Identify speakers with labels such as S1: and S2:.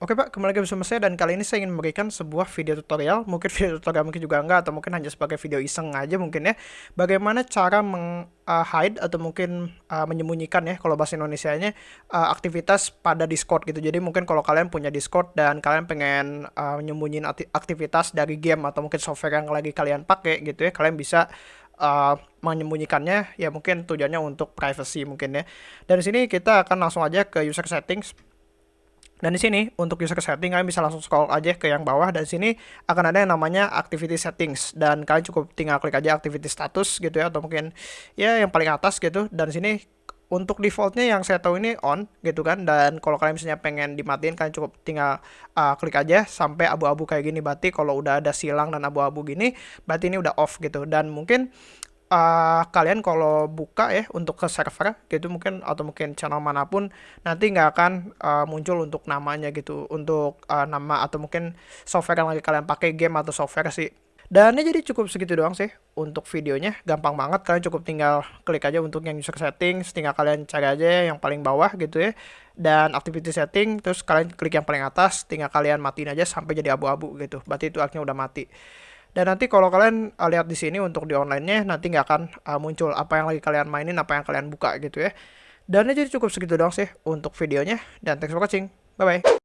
S1: Oke Pak, kembali lagi bersama saya dan kali ini saya ingin memberikan sebuah video tutorial, mungkin video tutorial mungkin juga enggak atau mungkin hanya sebagai video iseng aja mungkin ya, bagaimana cara meng uh, hide atau mungkin uh, menyembunyikan ya kalau bahasa Indonesia-nya uh, aktivitas pada Discord gitu. Jadi mungkin kalau kalian punya Discord dan kalian pengen uh, menyembunyiin aktivitas dari game atau mungkin software yang lagi kalian pakai gitu ya, kalian bisa uh, menyembunyikannya ya mungkin tujuannya untuk privacy mungkin ya. Dan di sini kita akan langsung aja ke user settings dan di sini untuk user setting kalian bisa langsung scroll aja ke yang bawah. Dan di sini akan ada yang namanya activity settings. Dan kalian cukup tinggal klik aja activity status gitu ya atau mungkin ya yang paling atas gitu. Dan di sini untuk defaultnya yang saya tahu ini on gitu kan. Dan kalau kalian misalnya pengen dimatiin kalian cukup tinggal uh, klik aja sampai abu-abu kayak gini. Berarti kalau udah ada silang dan abu-abu gini berarti ini udah off gitu. Dan mungkin uh, kalian kalau buka ya untuk ke server gitu mungkin atau mungkin channel mana pun nanti nggak akan uh, muncul untuk namanya gitu untuk uh, nama atau mungkin software yang lagi kalian pakai game atau software sih. Dan ini jadi cukup segitu doang sih untuk videonya gampang banget. Kalian cukup tinggal klik aja untuk yang user settings tinggal kalian cari aja yang paling bawah gitu ya. Dan activity setting terus kalian klik yang paling atas tinggal kalian matiin aja sampai jadi abu-abu gitu. Berarti itu akhirnya udah mati dan nanti kalau kalian uh, lihat di sini untuk di online-nya nanti nggak akan uh, muncul apa yang lagi kalian mainin, apa yang kalian buka gitu ya. Dan ini jadi cukup segitu doang sih untuk videonya dan thanks for watching. Bye bye.